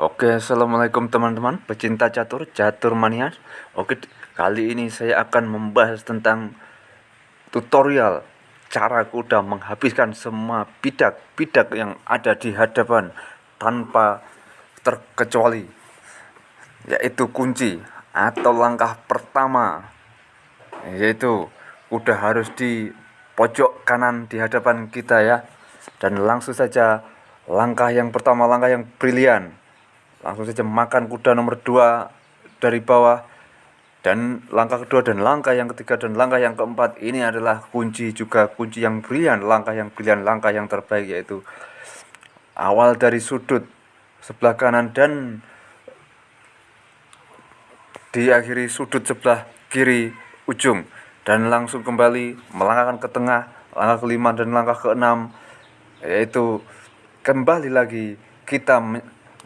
Oke, assalamualaikum teman-teman, pecinta catur, catur mania. Oke, kali ini saya akan membahas tentang tutorial cara kuda menghabiskan semua bidak-bidak yang ada di hadapan tanpa terkecuali, yaitu kunci atau langkah pertama, yaitu kuda harus di pojok kanan di hadapan kita ya, dan langsung saja langkah yang pertama, langkah yang brilian langsung saja makan kuda nomor dua dari bawah. Dan langkah kedua dan langkah yang ketiga dan langkah yang keempat ini adalah kunci juga kunci yang brilian langkah yang brilian langkah yang terbaik yaitu awal dari sudut sebelah kanan dan diakhiri sudut sebelah kiri ujung. Dan langsung kembali melangkahkan ke tengah langkah kelima dan langkah keenam yaitu kembali lagi kita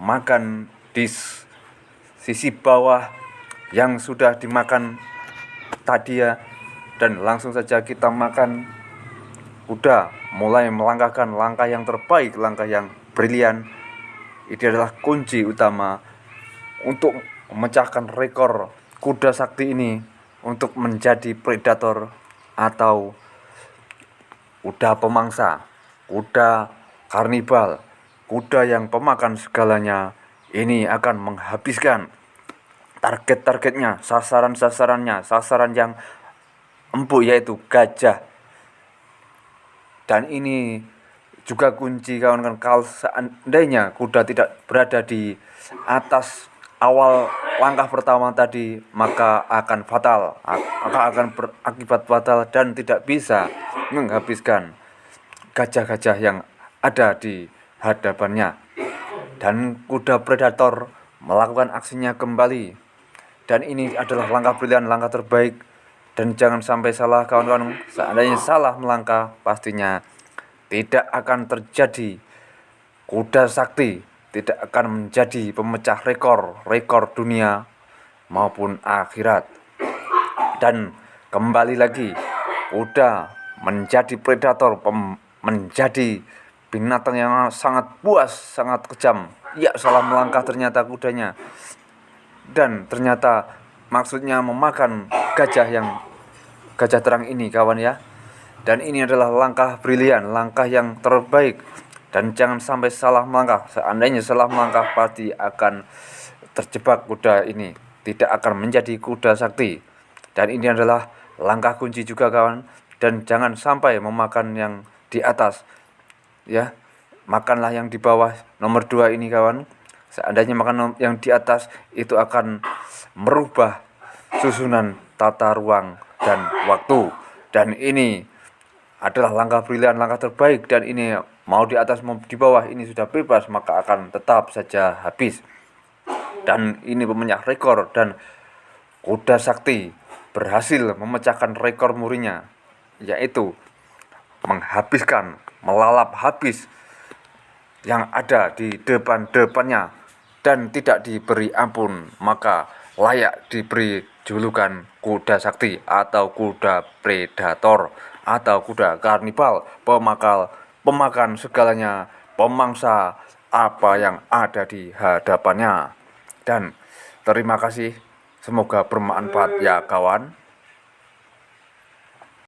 makan di sisi bawah yang sudah dimakan tadi ya. Dan langsung saja kita makan. Udah mulai melangkahkan langkah yang terbaik langkah yang brilian. Ini adalah kunci utama untuk memecahkan rekor kuda sakti ini untuk menjadi predator atau kuda pemangsa kuda karnibal kuda yang pemakan segalanya ini akan menghabiskan target-targetnya, sasaran-sasarannya, sasaran yang empuk yaitu gajah. Dan ini juga kunci kawan-kawan kalau seandainya kuda tidak berada di atas awal langkah pertama tadi maka akan fatal maka akan berakibat fatal dan tidak bisa menghabiskan gajah-gajah yang ada di hadapannya. Dan kuda predator melakukan aksinya kembali. Dan ini adalah langkah pilihan langkah terbaik. Dan jangan sampai salah kawan-kawan. Seandainya salah melangkah pastinya tidak akan terjadi. Kuda sakti tidak akan menjadi pemecah rekor rekor dunia maupun akhirat. Dan kembali lagi kuda menjadi predator menjadi binatang yang sangat puas, sangat kejam. Ya, salah melangkah ternyata kudanya. Dan ternyata maksudnya memakan gajah yang gajah terang ini kawan ya. Dan ini adalah langkah brilian, langkah yang terbaik. Dan jangan sampai salah melangkah. Seandainya salah melangkah pasti akan terjebak kuda ini. Tidak akan menjadi kuda sakti. Dan ini adalah langkah kunci juga kawan. Dan jangan sampai memakan yang di atas ya makanlah yang di bawah nomor dua ini kawan. Seandainya makan yang di atas itu akan merubah susunan tata ruang dan waktu. Dan ini adalah langkah brilian langkah terbaik. Dan ini mau di atas mau di bawah ini sudah bebas maka akan tetap saja habis. Dan ini pemecah rekor dan kuda sakti berhasil memecahkan rekor murinya yaitu menghabiskan melalap habis yang ada di depan-depannya dan tidak diberi ampun maka layak diberi julukan kuda sakti atau kuda predator atau kuda karnival pemakal pemakan segalanya pemangsa apa yang ada di hadapannya. Dan terima kasih semoga bermanfaat ya kawan